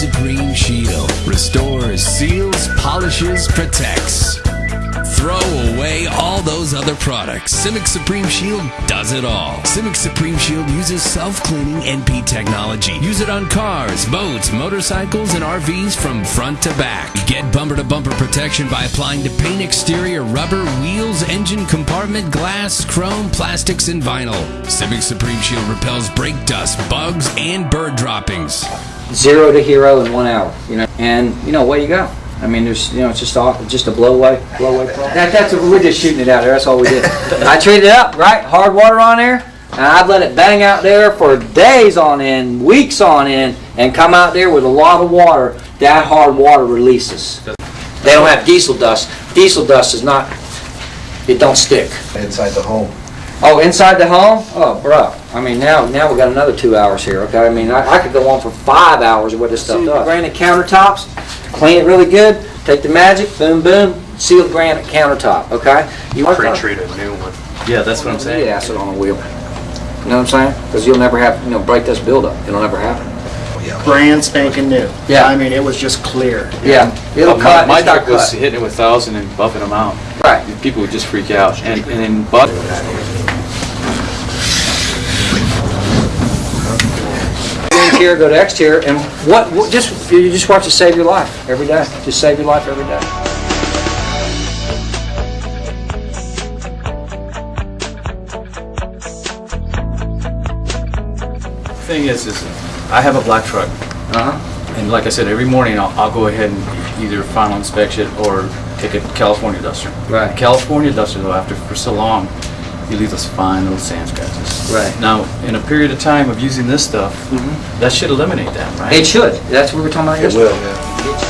Supreme Shield restores, seals, polishes, protects. Throw away all those other products. Simic Supreme Shield does it all. Simic Supreme Shield uses self-cleaning NP technology. Use it on cars, boats, motorcycles, and RVs from front to back. Get bumper-to-bumper protection by applying to paint exterior, rubber, wheels, engine compartment, glass, chrome, plastics, and vinyl. Simic Supreme Shield repels brake dust, bugs, and bird droppings. Zero to hero in one hour, you know, and you know, away you go. I mean, there's, you know, it's just all, just a blow away, blow away. That, that's, what- we're just shooting it out there, that's all we did. I treated it up, right, hard water on there, and I'd let it bang out there for days on end, weeks on end, and come out there with a lot of water, that hard water releases. They don't have diesel dust, diesel dust is not, it don't stick. inside the home. Oh, inside the home? Oh, bruh. I mean, now, now we got another two hours here, okay? I mean, I, I could go on for five hours of what this stuff does. Granite countertops, clean it really good, take the magic, boom, boom, sealed granite countertop, okay? You want Pre-treat a new one. Yeah, that's what I'm saying. Yeah, acid on a wheel. You know what I'm saying? Because you'll never have, you know, break this buildup. It'll never happen. brand spanking new. Yeah. I mean, it was just clear. Yeah, it'll oh, My- cut, My it's not truck was cut. hitting it with thousand and buffing them out. Right. People would just freak out. And, and then, but, Interior, go to exterior, and what, what, just, you just watch it save your life every day. Just save your life every day. thing is, is I have a black truck. Uh-huh. And like I said, every morning I'll, I'll go ahead and either final inspection or take a California duster. Right. California duster though, after for so long, you leave those fine little sand scratches. Right. Now, in a period of time of using this stuff, mm-hmm. that should eliminate that, right? It should. That's what we were talking about It yesterday. will, yeah. It